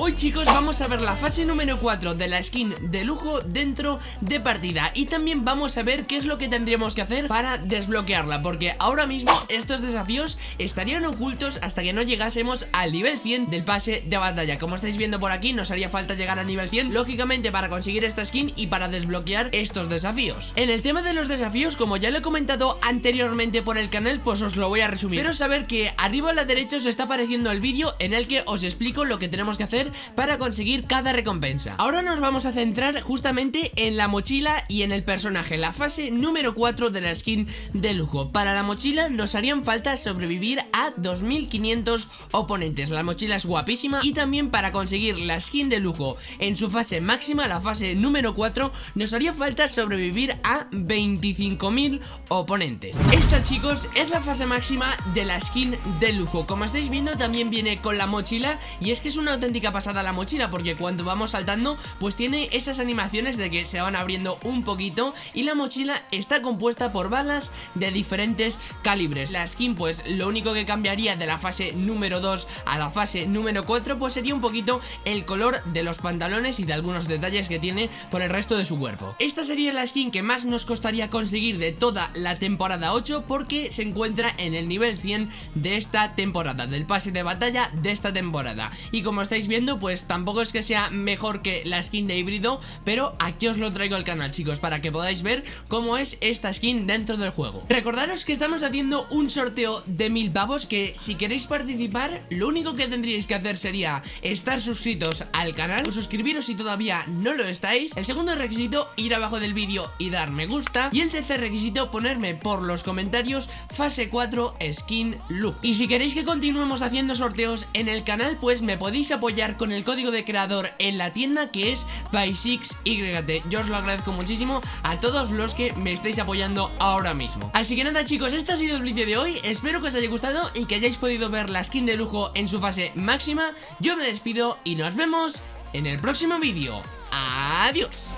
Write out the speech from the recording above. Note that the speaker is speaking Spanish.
Hoy chicos vamos a ver la fase número 4 de la skin de lujo dentro de partida. Y también vamos a ver qué es lo que tendríamos que hacer para desbloquearla Porque ahora mismo estos desafíos estarían ocultos hasta que no llegásemos al nivel 100 del pase de batalla. Como estáis viendo por aquí nos haría falta llegar al nivel 100 Lógicamente para conseguir esta skin y para desbloquear estos desafíos. En el tema de los desafíos como ya lo he comentado anteriormente por el canal pues os lo voy a resumir. Pero saber que arriba a la derecha os está apareciendo el vídeo en el que os explico lo que tenemos que hacer para conseguir cada recompensa. Ahora nos vamos a centrar justamente en la mochila y en el personaje La fase número 4 de la skin de lujo. Para la mochila nos harían falta sobrevivir a 2500 oponentes. La mochila es guapísima y también para conseguir la skin de lujo en su fase máxima, la fase número 4 Nos haría falta sobrevivir a 25.000 oponentes. Esta chicos es la fase máxima de la skin de lujo. Como estáis viendo también viene con la mochila y es que es una auténtica pasada la mochila porque cuando vamos saltando pues tiene esas animaciones de que se van abriendo un poquito y la mochila está compuesta por balas de diferentes calibres. La skin pues lo único que cambiaría de la fase número 2 a la fase número 4 pues sería un poquito el color de los pantalones y de algunos detalles que tiene por el resto de su cuerpo. Esta sería la skin que más nos costaría conseguir de toda la temporada 8 porque se encuentra en el nivel 100 de esta temporada, del pase de batalla de esta temporada. Y como estáis viendo pues tampoco es que sea mejor que la skin de híbrido Pero aquí os lo traigo al canal chicos para que podáis ver cómo es esta skin dentro del juego. Recordaros que estamos haciendo un sorteo de mil pavos que si queréis participar Lo único que tendríais que hacer sería estar suscritos al canal O suscribiros si todavía no lo estáis. El segundo requisito ir abajo del vídeo y dar me gusta. Y el tercer requisito ponerme por los comentarios fase 4 skin look. Y si queréis que continuemos haciendo sorteos en el canal pues me podéis apoyar con el código de creador en la tienda que es by6yt Yo os lo agradezco muchísimo a todos los que me estáis apoyando ahora mismo. Así que nada chicos, este ha sido el vídeo de hoy. Espero que os haya gustado y que hayáis podido ver la skin de lujo en su fase máxima. Yo me despido y nos vemos en el próximo vídeo. Adiós